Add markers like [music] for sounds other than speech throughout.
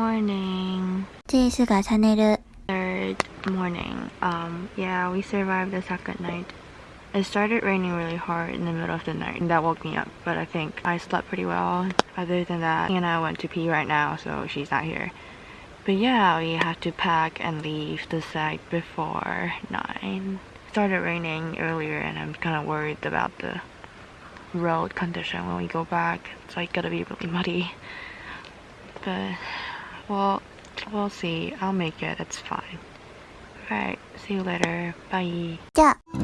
morning. 这是个 channel Third morning. Um, yeah, we survived the second night. It started raining really hard in the middle of the night and that woke me up, but I think I slept pretty well. Other than that, Anna went to pee right now, so she's not here. But yeah, we have to pack and leave the site before 9. It started raining earlier and I'm kind of worried about the road condition when we go back. It's like gonna be really muddy. But, well, we'll see. I'll make it. It's fine. Alright, see you later. Bye. じ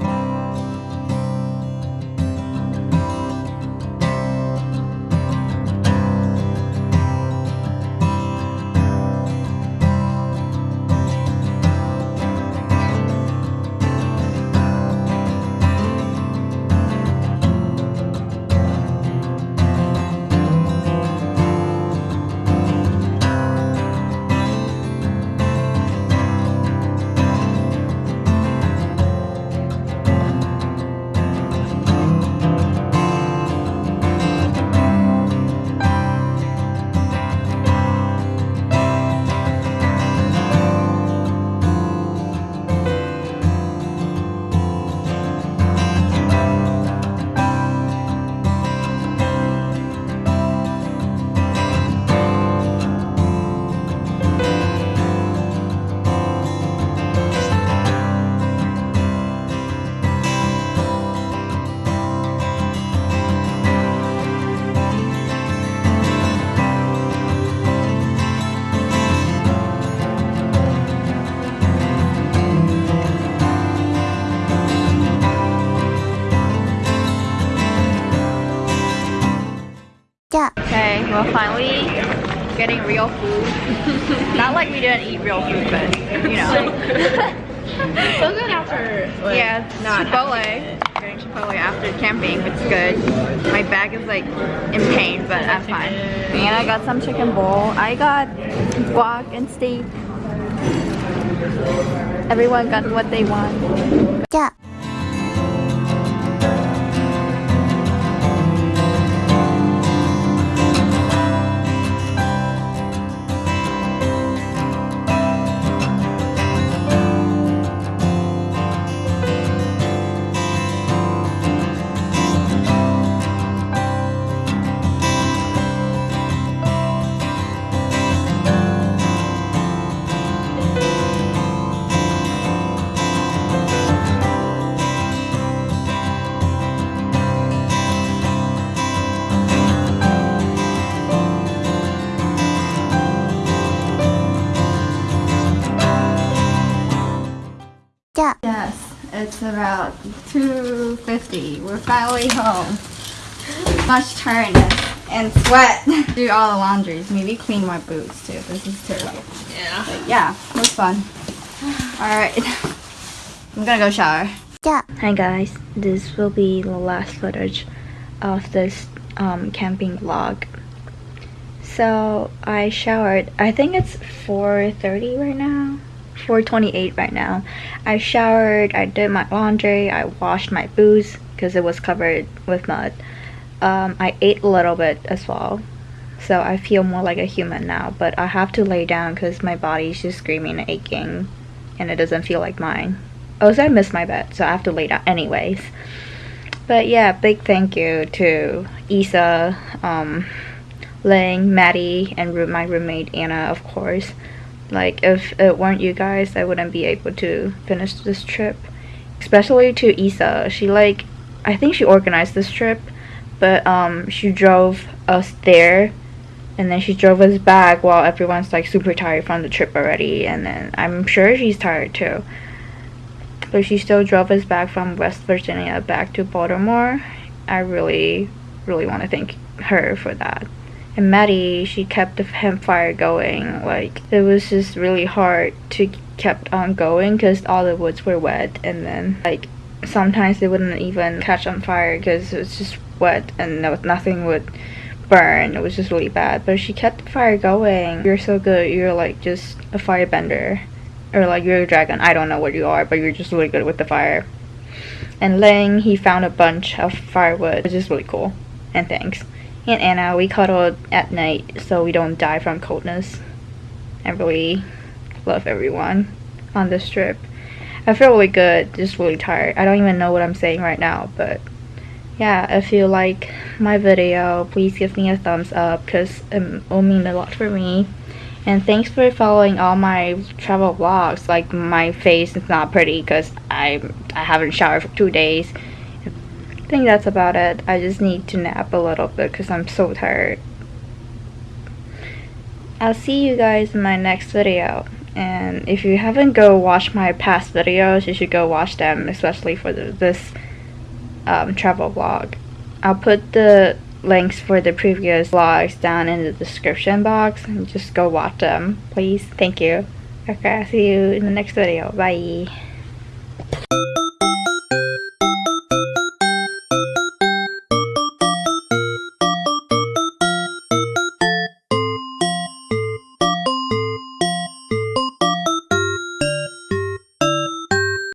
Okay, we're finally getting real food. [laughs] Not like we didn't eat real food, but you know. so [laughs] good after. Like, yeah, not Chipotle. Getting Chipotle after camping, it's good. My back is like in pain, but I'm fine. And I got some chicken bowl. I got guac and steak. Everyone got what they want. Yeah. Yes, it's about 2.50. We're finally home. Much tiredness and sweat. Do all the laundries. Maybe clean my boots too. This is terrible. Yeah. But yeah, it was fun. Alright. I'm gonna go shower. Yeah. Hi guys. This will be the last footage of this um, camping vlog. So I showered. I think it's 4.30 right now. 4:28 right now. I showered. I did my laundry. I washed my boots because it was covered with mud. Um, I ate a little bit as well. So I feel more like a human now, but I have to lay down because my body's just screaming and aching and it doesn't feel like mine. Also, I miss my bed, so I have to lay down anyways. But yeah, big thank you to Isa, um, Ling, Maddie, and my roommate Anna, of course. Like, if it weren't you guys, I wouldn't be able to finish this trip. Especially to Isa. She, like, I think she organized this trip, but um, she drove us there and then she drove us back while everyone's like super tired from the trip already and then i'm sure she's tired too but she still drove us back from west virginia back to baltimore i really really want to thank her for that and maddie she kept the campfire going like it was just really hard to kept on going because all the woods were wet and then like sometimes they wouldn't even catch on fire because it was just wet and no, nothing would burn. It was just really bad. But she kept the fire going. You're so good. You're like just a firebender. Or like you're a dragon. I don't know what you are, but you're just really good with the fire. And Lang, he found a bunch of firewood, which is really cool. And thanks. And Anna, we cuddled at night so we don't die from coldness. I really love everyone on this trip. I feel really good, just really tired. I don't even know what I'm saying right now, but yeah, if you like my video, please give me a thumbs up because it will mean a lot for me. And thanks for following all my travel vlogs. Like my face is not pretty because I I haven't showered for two days. I think that's about it. I just need to nap a little bit because I'm so tired. I'll see you guys in my next video. And if you haven't go watch my past videos, you should go watch them, especially for the, this um, travel vlog. I'll put the links for the previous vlogs down in the description box and just go watch them, please. Thank you. Okay, I'll see you in the next video. Bye.